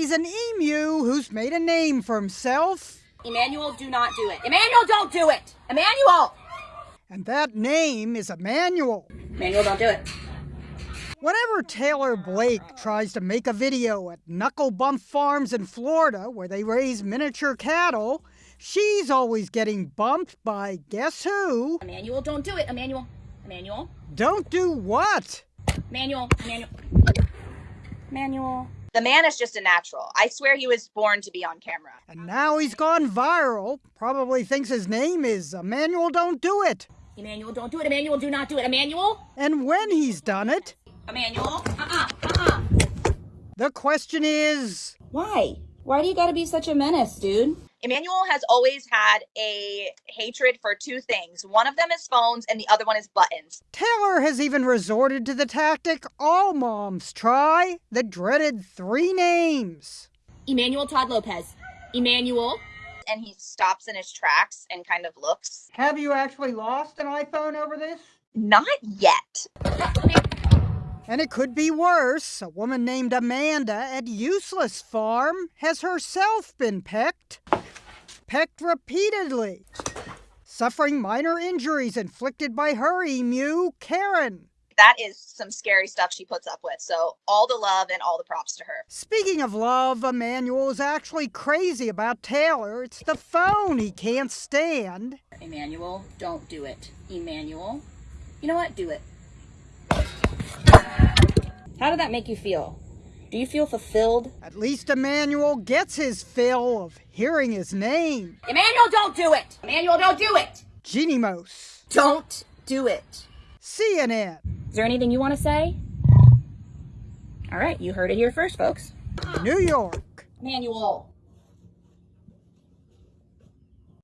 He's an emu who's made a name for himself. Emmanuel, do not do it. Emmanuel, don't do it. Emmanuel. And that name is Emmanuel. Emmanuel, don't do it. Whenever Taylor Blake tries to make a video at Knuckle Bump Farms in Florida where they raise miniature cattle, she's always getting bumped by guess who? Emmanuel, don't do it. Emmanuel. Emmanuel. Don't do what? Emmanuel. Emmanuel. Emmanuel. The man is just a natural. I swear he was born to be on camera. And now he's gone viral. Probably thinks his name is Emmanuel Don't Do It. Emmanuel, don't do it. Emmanuel, do not do it. Emmanuel. And when he's done it, Emmanuel. Uh-uh. Uh-uh. the question is Why? Why do you gotta be such a menace, dude? Emmanuel has always had a hatred for two things. One of them is phones, and the other one is buttons. Taylor has even resorted to the tactic all moms try the dreaded three names. Emmanuel Todd Lopez. Emmanuel. And he stops in his tracks and kind of looks. Have you actually lost an iPhone over this? Not yet. And it could be worse. A woman named Amanda at Useless Farm has herself been pecked. Pecked repeatedly. Suffering minor injuries inflicted by her emu, Karen. That is some scary stuff she puts up with. So, all the love and all the props to her. Speaking of love, Emmanuel is actually crazy about Taylor. It's the phone he can't stand. Emmanuel, don't do it. Emmanuel. You know what? Do it. How did that make you feel? Do you feel fulfilled? At least Emmanuel gets his fill of hearing his name. Emmanuel, don't do it! Emmanuel, don't do it! Jeanne Moos. Don't do it. CNN. Is there anything you want to say? All right, you heard it here first, folks. New York. Emmanuel.